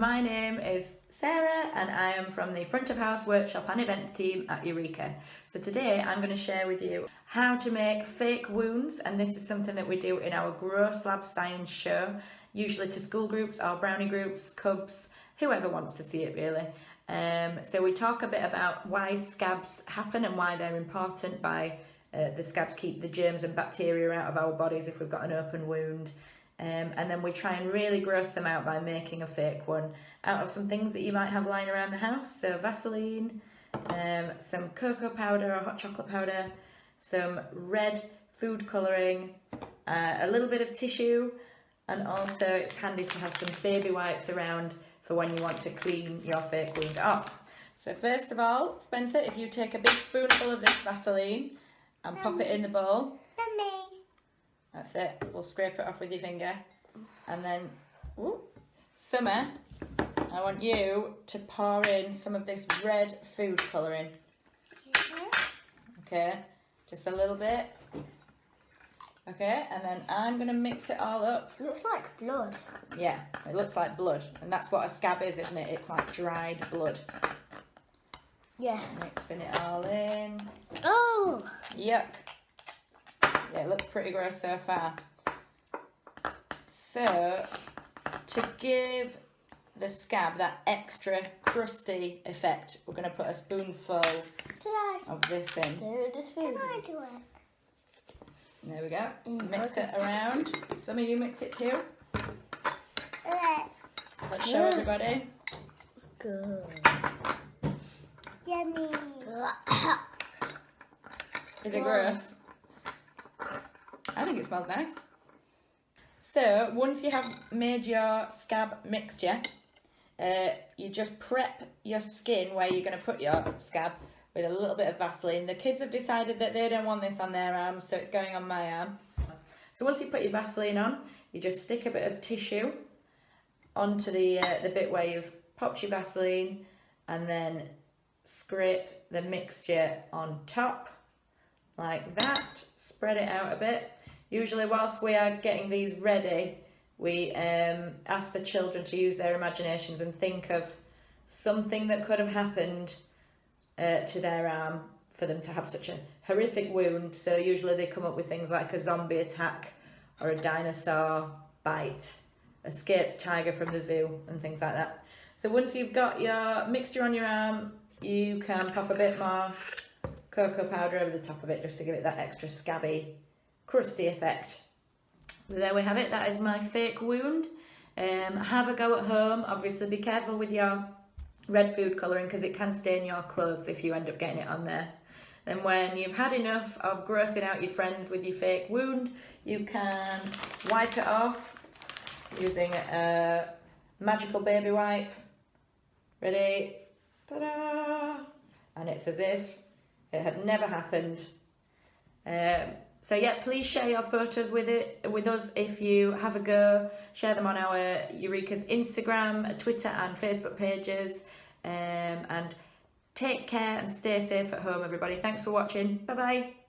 my name is Sarah and I am from the front of house workshop and events team at Eureka. So today I'm going to share with you how to make fake wounds and this is something that we do in our Gross Lab Science show, usually to school groups or brownie groups, cubs, whoever wants to see it really. Um, so we talk a bit about why scabs happen and why they're important by uh, the scabs keep the germs and bacteria out of our bodies if we've got an open wound. Um, and then we try and really gross them out by making a fake one out of some things that you might have lying around the house. So Vaseline, um, some cocoa powder or hot chocolate powder, some red food colouring, uh, a little bit of tissue, and also it's handy to have some baby wipes around for when you want to clean your fake wound off. So first of all, Spencer, if you take a big spoonful of this Vaseline and pop it in the bowl, that's it. We'll scrape it off with your finger. And then, ooh, Summer, I want you to pour in some of this red food colouring. Okay, just a little bit. Okay, and then I'm going to mix it all up. It looks like blood. Yeah, it looks like blood. And that's what a scab is, isn't it? It's like dried blood. Yeah. Mixing it all in. Oh! Yuck. Yeah, it looks pretty gross so far. So, to give the scab that extra crusty effect, we're going to put a spoonful of this in. Do this food. Can I do it? There we go. Mm, mix it around. Some of you mix it too. Let's show everybody. Good. yummy. Is it gross? Think it smells nice. So once you have made your scab mixture, uh, you just prep your skin where you're going to put your scab with a little bit of Vaseline. The kids have decided that they don't want this on their arms, so it's going on my arm. So once you put your Vaseline on, you just stick a bit of tissue onto the, uh, the bit where you've popped your Vaseline and then scrape the mixture on top like that. Spread it out a bit. Usually whilst we are getting these ready, we um, ask the children to use their imaginations and think of something that could have happened uh, to their arm for them to have such a horrific wound. So usually they come up with things like a zombie attack or a dinosaur bite, escaped tiger from the zoo and things like that. So once you've got your mixture on your arm, you can pop a bit more cocoa powder over the top of it just to give it that extra scabby, crusty effect. there we have it, that is my fake wound. Um, have a go at home, obviously be careful with your red food colouring because it can stain your clothes if you end up getting it on there. Then when you've had enough of grossing out your friends with your fake wound, you can wipe it off using a magical baby wipe. Ready? Ta-da! And it's as if it had never happened. Um, so yeah, please share your photos with it with us if you have a go. Share them on our Eureka's Instagram, Twitter and Facebook pages. Um, and take care and stay safe at home, everybody. Thanks for watching. Bye-bye.